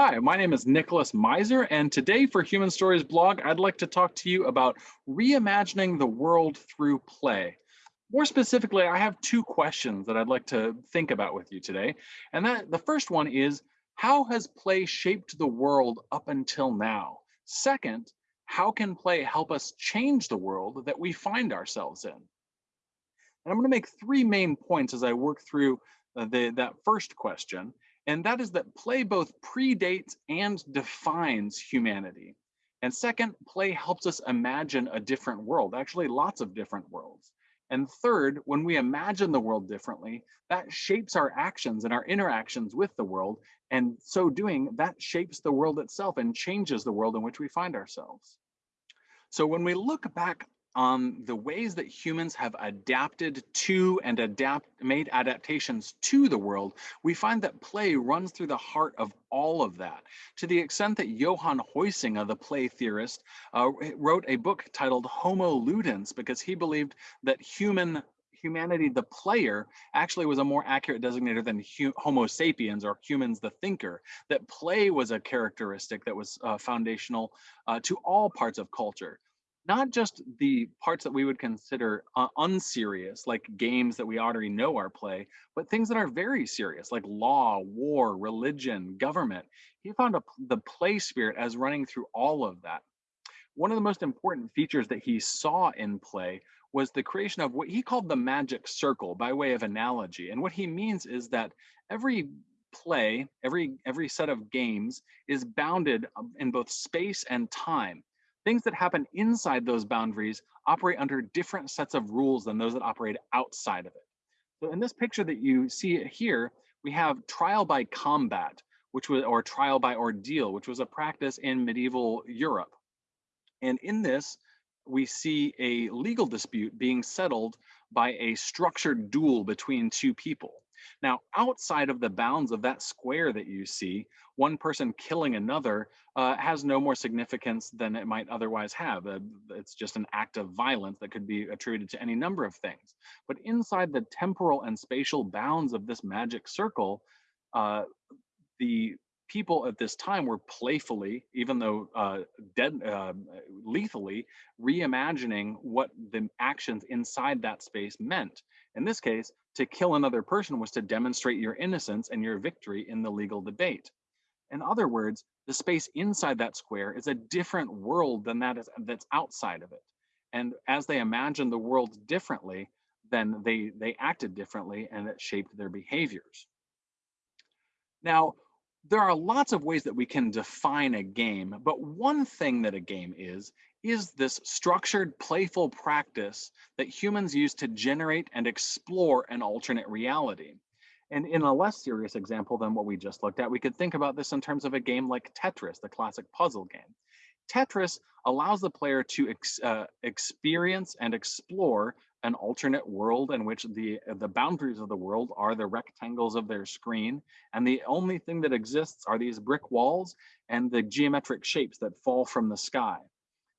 Hi, my name is Nicholas Miser, and today for Human Stories blog, I'd like to talk to you about reimagining the world through play. More specifically, I have two questions that I'd like to think about with you today. And that the first one is, how has play shaped the world up until now? Second, how can play help us change the world that we find ourselves in? And I'm gonna make three main points as I work through uh, the, that first question and that is that play both predates and defines humanity. And second, play helps us imagine a different world, actually lots of different worlds. And third, when we imagine the world differently, that shapes our actions and our interactions with the world. And so doing, that shapes the world itself and changes the world in which we find ourselves. So when we look back on the ways that humans have adapted to and adapt made adaptations to the world, we find that play runs through the heart of all of that. To the extent that Johan Huizinga, the play theorist, uh, wrote a book titled Homo Ludens because he believed that human humanity, the player, actually was a more accurate designator than Homo sapiens or humans, the thinker, that play was a characteristic that was uh, foundational uh, to all parts of culture not just the parts that we would consider uh, unserious, like games that we already know are play, but things that are very serious, like law, war, religion, government. He found a, the play spirit as running through all of that. One of the most important features that he saw in play was the creation of what he called the magic circle by way of analogy. And what he means is that every play, every every set of games is bounded um, in both space and time things that happen inside those boundaries operate under different sets of rules than those that operate outside of it. So in this picture that you see here, we have trial by combat, which was, or trial by ordeal, which was a practice in medieval Europe. And in this, we see a legal dispute being settled by a structured duel between two people. Now, outside of the bounds of that square that you see, one person killing another uh, has no more significance than it might otherwise have. Uh, it's just an act of violence that could be attributed to any number of things. But inside the temporal and spatial bounds of this magic circle, uh, the people at this time were playfully, even though uh, dead, uh, lethally, reimagining what the actions inside that space meant. In this case, to kill another person was to demonstrate your innocence and your victory in the legal debate. In other words, the space inside that square is a different world than that is that's outside of it. And as they imagined the world differently, then they they acted differently and it shaped their behaviors. Now, there are lots of ways that we can define a game, but one thing that a game is, is this structured, playful practice that humans use to generate and explore an alternate reality. And in a less serious example than what we just looked at, we could think about this in terms of a game like Tetris, the classic puzzle game. Tetris allows the player to ex, uh, experience and explore an alternate world in which the the boundaries of the world are the rectangles of their screen and the only thing that exists are these brick walls and the geometric shapes that fall from the sky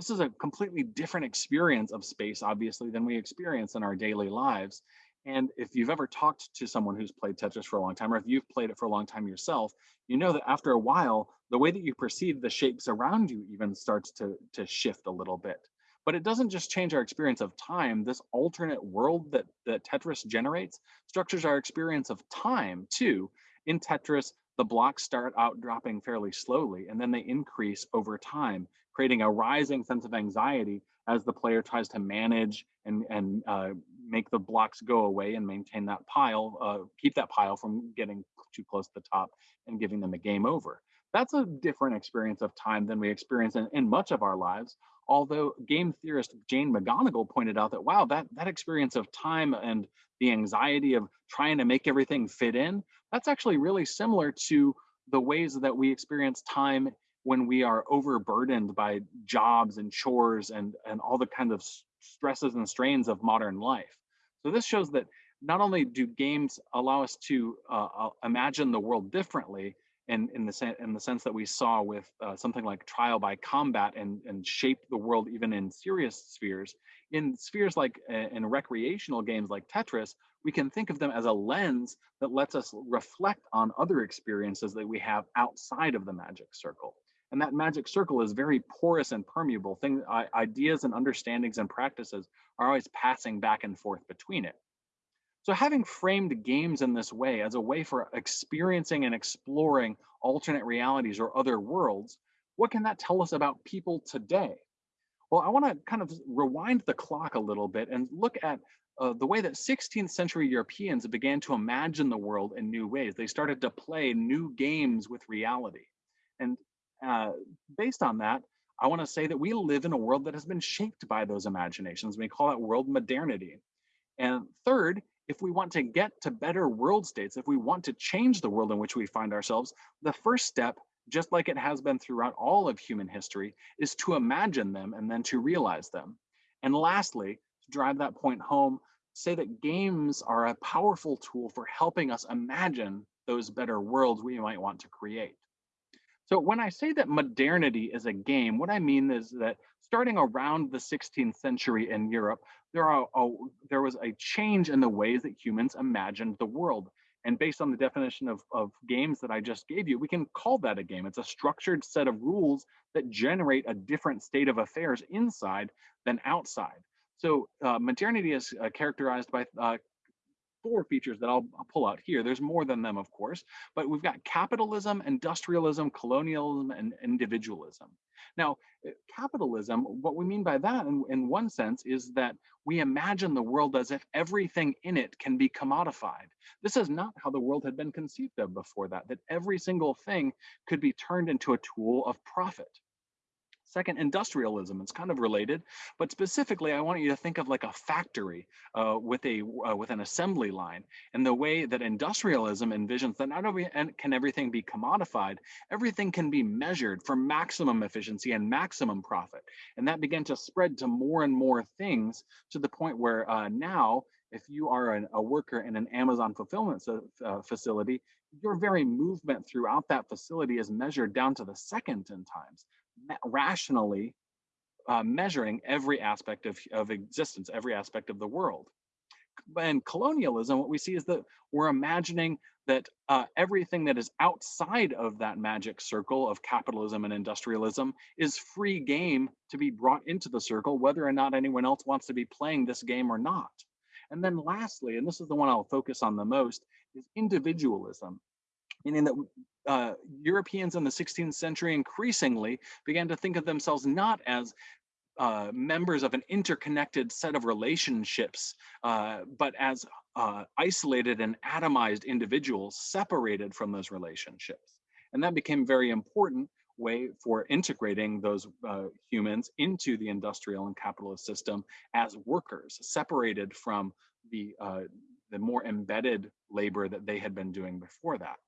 this is a completely different experience of space obviously than we experience in our daily lives and if you've ever talked to someone who's played tetris for a long time or if you've played it for a long time yourself you know that after a while the way that you perceive the shapes around you even starts to to shift a little bit but it doesn't just change our experience of time. This alternate world that, that Tetris generates structures our experience of time too. In Tetris, the blocks start out dropping fairly slowly and then they increase over time, creating a rising sense of anxiety as the player tries to manage and, and uh, make the blocks go away and maintain that pile, uh, keep that pile from getting too close to the top and giving them a game over. That's a different experience of time than we experience in, in much of our lives, although game theorist Jane McGonigal pointed out that, wow, that, that experience of time and the anxiety of trying to make everything fit in, that's actually really similar to the ways that we experience time when we are overburdened by jobs and chores and, and all the kind of stresses and strains of modern life. So this shows that not only do games allow us to uh, uh imagine the world differently, and in the in the sense that we saw with uh, something like trial by combat and and shape the world even in serious spheres in spheres like uh, in recreational games like tetris we can think of them as a lens that lets us reflect on other experiences that we have outside of the magic circle and that magic circle is very porous and permeable things ideas and understandings and practices are always passing back and forth between it so having framed games in this way as a way for experiencing and exploring alternate realities or other worlds, what can that tell us about people today? Well, I want to kind of rewind the clock a little bit and look at uh, the way that 16th century Europeans began to imagine the world in new ways. They started to play new games with reality. And uh, based on that, I want to say that we live in a world that has been shaped by those imaginations. We call that world modernity. And third, if we want to get to better world states, if we want to change the world in which we find ourselves, the first step, just like it has been throughout all of human history, is to imagine them and then to realize them. And lastly, to drive that point home, say that games are a powerful tool for helping us imagine those better worlds we might want to create. So when I say that modernity is a game, what I mean is that starting around the 16th century in Europe, there, are a, there was a change in the ways that humans imagined the world. And based on the definition of, of games that I just gave you, we can call that a game. It's a structured set of rules that generate a different state of affairs inside than outside. So uh, modernity is uh, characterized by uh, four features that I'll, I'll, pull out here. There's more than them, of course, but we've got capitalism, industrialism, colonialism, and individualism. Now, eh, capitalism, what we mean by that in, in one sense is that we imagine the world as if everything in it can be commodified. This is not how the world had been conceived of before that, that every single thing could be turned into a tool of profit. Second, industrialism. It's kind of related, but specifically, I want you to think of like a factory uh, with a uh, with an assembly line, and the way that industrialism envisions that not only can everything be commodified, everything can be measured for maximum efficiency and maximum profit, and that began to spread to more and more things to the point where uh, now, if you are an, a worker in an Amazon fulfillment uh, facility, your very movement throughout that facility is measured down to the second in times rationally uh, measuring every aspect of, of existence, every aspect of the world. And colonialism, what we see is that we're imagining that uh, everything that is outside of that magic circle of capitalism and industrialism is free game to be brought into the circle, whether or not anyone else wants to be playing this game or not. And then lastly, and this is the one I'll focus on the most, is individualism meaning that uh, Europeans in the 16th century increasingly began to think of themselves not as uh, members of an interconnected set of relationships, uh, but as uh, isolated and atomized individuals separated from those relationships. And that became very important way for integrating those uh, humans into the industrial and capitalist system as workers, separated from the, uh, the more embedded labor that they had been doing before that.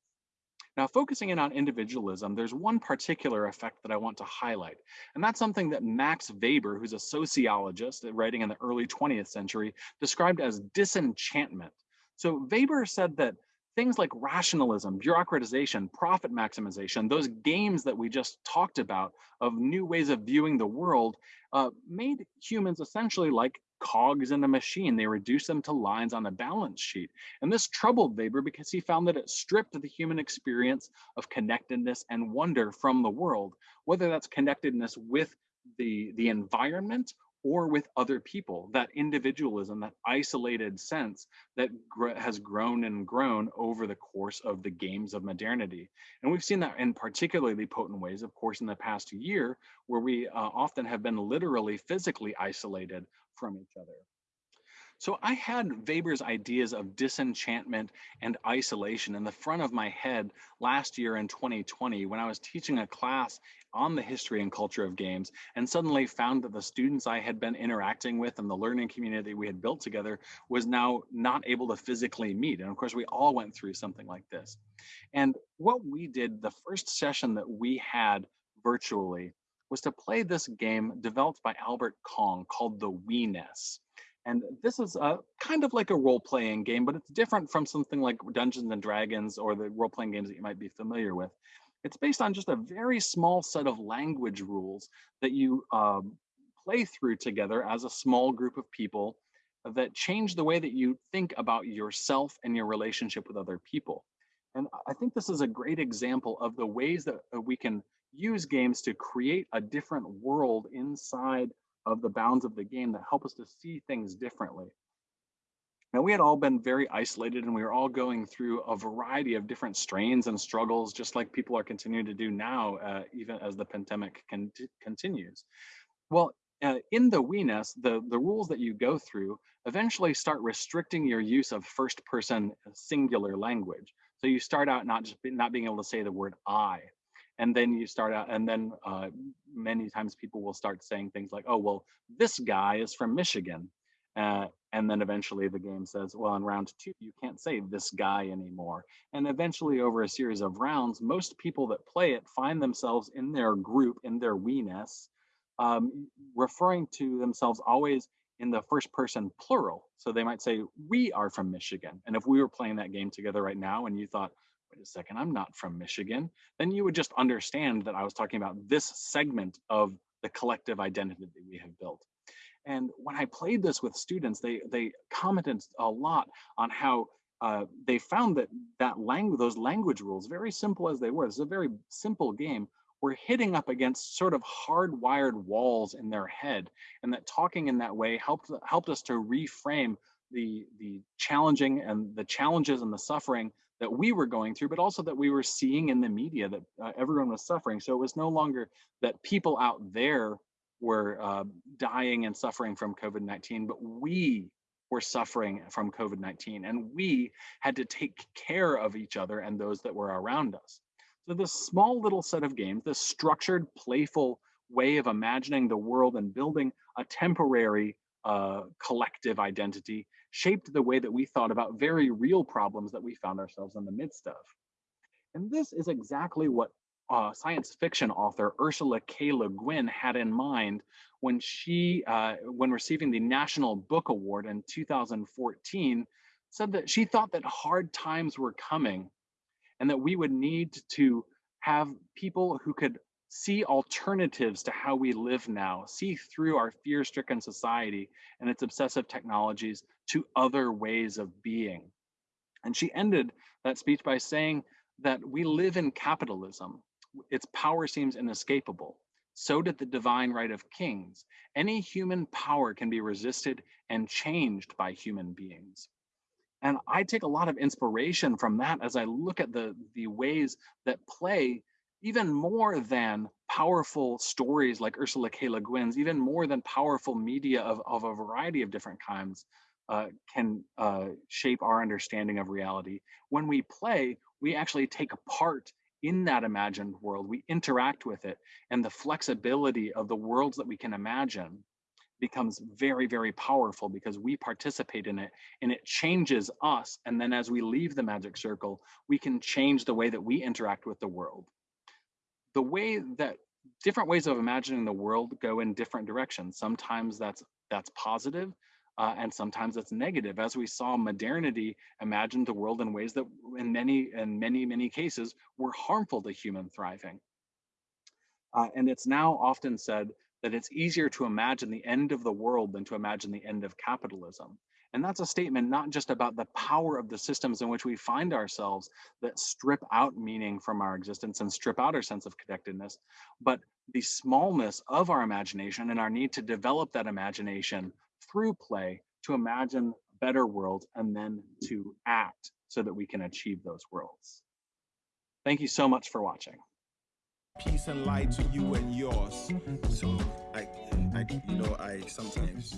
Now, focusing in on individualism, there's one particular effect that I want to highlight, and that's something that Max Weber, who's a sociologist writing in the early 20th century, described as disenchantment. So Weber said that things like rationalism, bureaucratization, profit maximization, those games that we just talked about of new ways of viewing the world, uh, made humans essentially like cogs in a machine. They reduced them to lines on a balance sheet. And this troubled Weber because he found that it stripped the human experience of connectedness and wonder from the world, whether that's connectedness with the, the environment or with other people, that individualism, that isolated sense that gr- has grown and grown over the course of the games of modernity. And we've seen that in particularly potent ways, of course, in the past year, where we uh, often have been literally physically isolated from each other. So I had Weber's ideas of disenchantment and isolation in the front of my head last year in 2020 when I was teaching a class on the history and culture of games and suddenly found that the students I had been interacting with and the learning community we had built together was now not able to physically meet. And of course, we all went through something like this. And what we did, the first session that we had virtually was to play this game developed by Albert Kong called the WeNess. And this is a kind of like a role-playing game, but it's different from something like Dungeons and Dragons or the role-playing games that you might be familiar with. It's based on just a very small set of language rules that you um, play through together as a small group of people that change the way that you think about yourself and your relationship with other people. And I think this is a great example of the ways that uh, we can use games to create a different world inside of the bounds of the game that help us to see things differently. Now, we had all been very isolated and we were all going through a variety of different strains and struggles, just like people are continuing to do now, uh, even as the pandemic con continues. Well, uh, in the WeNess, the, the rules that you go through eventually start restricting your use of first person singular language. So you start out not just be, not being able to say the word I, and then you start out, and then uh, many times people will start saying things like, oh, well, this guy is from Michigan. Uh, and then eventually the game says, well, in round two, you can't say this guy anymore. And eventually over a series of rounds, most people that play it find themselves in their group, in their WeNess, um, referring to themselves always in the first person plural. So they might say, we are from Michigan. And if we were playing that game together right now and you thought, wait a second, I'm not from Michigan, then you would just understand that I was talking about this segment of the collective identity that we have built. And when I played this with students, they they commented a lot on how uh, they found that that language, those language rules, very simple as they were, it's a very simple game, were hitting up against sort of hardwired walls in their head, and that talking in that way helped helped us to reframe the the challenging and the challenges and the suffering that we were going through, but also that we were seeing in the media that uh, everyone was suffering. So it was no longer that people out there were uh, dying and suffering from COVID-19, but we were suffering from COVID-19 and we had to take care of each other and those that were around us. So this small little set of games, this structured, playful way of imagining the world and building a temporary uh, collective identity shaped the way that we thought about very real problems that we found ourselves in the midst of. And this is exactly what uh, science fiction author Ursula K. Le Guin had in mind when she, uh, when receiving the National Book Award in 2014, said that she thought that hard times were coming and that we would need to have people who could see alternatives to how we live now, see through our fear-stricken society and its obsessive technologies to other ways of being. And she ended that speech by saying that we live in capitalism, its power seems inescapable. So did the divine right of kings. Any human power can be resisted and changed by human beings. And I take a lot of inspiration from that as I look at the, the ways that play, even more than powerful stories like Ursula K. Le Guin's, even more than powerful media of, of a variety of different kinds, uh, can uh, shape our understanding of reality. When we play, we actually take a part in that imagined world, we interact with it, and the flexibility of the worlds that we can imagine becomes very, very powerful because we participate in it and it changes us. And then as we leave the magic circle, we can change the way that we interact with the world. The way that different ways of imagining the world go in different directions. Sometimes that's that's positive, uh, and sometimes it's negative. As we saw, modernity imagined the world in ways that, in many, in many, many cases, were harmful to human thriving. Uh, and it's now often said that it's easier to imagine the end of the world than to imagine the end of capitalism. And that's a statement not just about the power of the systems in which we find ourselves that strip out meaning from our existence and strip out our sense of connectedness, but the smallness of our imagination and our need to develop that imagination through play to imagine a better world and then to act so that we can achieve those worlds. Thank you so much for watching. Peace and light to you and yours. So I, I you know, I sometimes.